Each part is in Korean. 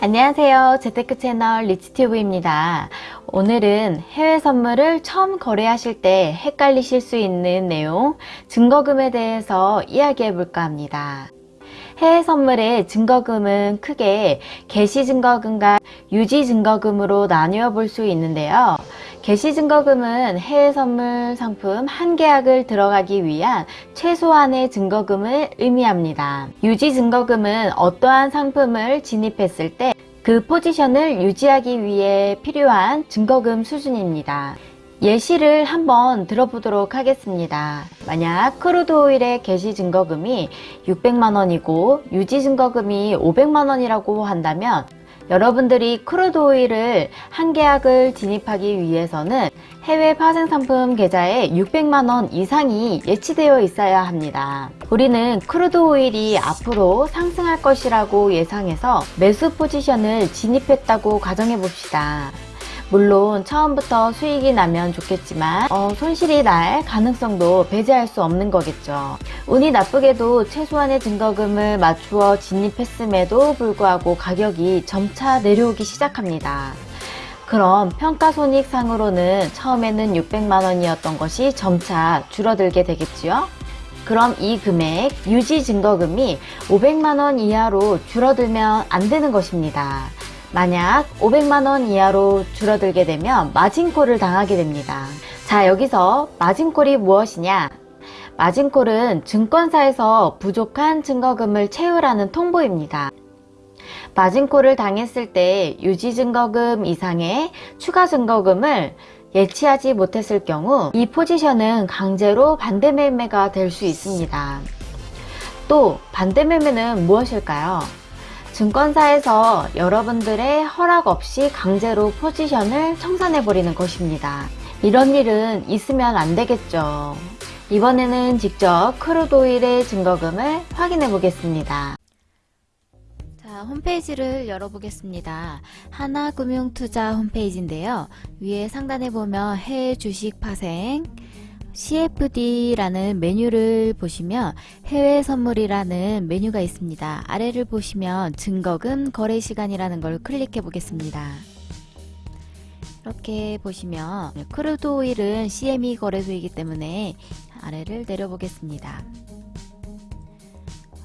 안녕하세요. 재테크 채널 리치튜브입니다. 오늘은 해외 선물을 처음 거래하실 때 헷갈리실 수 있는 내용, 증거금에 대해서 이야기해 볼까 합니다. 해외 선물의 증거금은 크게 개시 증거금과 유지 증거금으로 나누어 볼 수 있는데요. 개시 증거금은 해외 선물 상품 한 계약을 들어가기 위한 최소한의 증거금을 의미합니다. 유지 증거금은 어떠한 상품을 진입했을 때 그 포지션을 유지하기 위해 필요한 증거금 수준입니다. 예시를 한번 들어보도록 하겠습니다. 만약 crude oil의 개시 증거금이 600만원이고 유지 증거금이 500만원이라고 한다면 여러분들이 crude oil을 한 계약을 진입하기 위해서는 해외 파생 상품 계좌에 600만원 이상이 예치되어 있어야 합니다. 우리는 crude oil이 앞으로 상승할 것이라고 예상해서 매수 포지션을 진입했다고 가정해 봅시다. 물론 처음부터 수익이 나면 좋겠지만 어, 손실이 날 가능성도 배제할 수 없는 거겠죠. 운이 나쁘게도 최소한의 증거금을 맞추어 진입했음에도 불구하고 가격이 점차 내려오기 시작합니다. 그럼 평가손익상으로는 처음에는 600만원이었던 것이 점차 줄어들게 되겠지요? 그럼 이 금액 유지 증거금이 500만원 이하로 줄어들면 안 되는 것입니다. 만약 500만원 이하로 줄어들게 되면 마진콜을 당하게 됩니다. 자 여기서 마진콜이 무엇이냐 마진콜은 증권사에서 부족한 증거금을 채우라는 통보입니다. 마진콜을 당했을 때 유지 증거금 이상의 추가 증거금을 예치하지 못했을 경우 이 포지션은 강제로 반대 매매가 될 수 있습니다. 또 반대 매매는 무엇일까요? 증권사에서 여러분들의 허락 없이 강제로 포지션을 청산해 버리는 것입니다. 이런 일은 있으면 안 되겠죠. 이번에는 직접 크루도일의 증거금을 확인해 보겠습니다. 자, 홈페이지를 열어보겠습니다. 하나금융투자 홈페이지인데요. 위에 상단에 보면 해외 주식 파생, CFD라는 메뉴를 보시면 해외 선물이라는 메뉴가 있습니다. 아래를 보시면 증거금 거래 시간이라는 걸 클릭해 보겠습니다. 이렇게 보시면 crude oil은 CME 거래소이기 때문에 아래를 내려보겠습니다.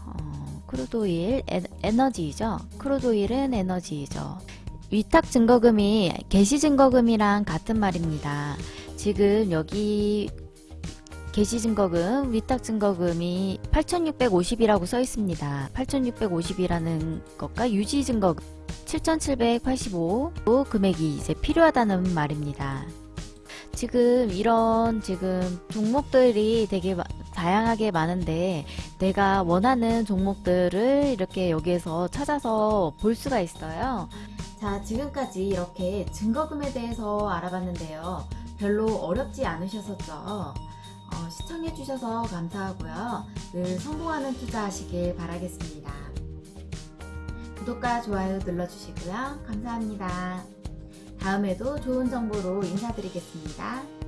어, crude oil 에너지죠. crude oil은 에너지죠. 위탁 증거금이 개시 증거금이랑 같은 말입니다. 지금 여기 개시 증거금, 위탁 증거금이 8650이라고 써 있습니다. 8650이라는 것과 유지 증거금 7785 금액이 이제 필요하다는 말입니다. 지금 이런 지금 종목들이 되게 다양하게 많은데 내가 원하는 종목들을 이렇게 여기에서 찾아서 볼 수가 있어요. 자 지금까지 이렇게 증거금에 대해서 알아봤는데요. 별로 어렵지 않으셨었죠? 어, 시청해주셔서 감사하고요. 늘 성공하는 투자 하시길 바라겠습니다. 구독과 좋아요 눌러주시고요. 감사합니다. 다음에도 좋은 정보로 인사드리겠습니다.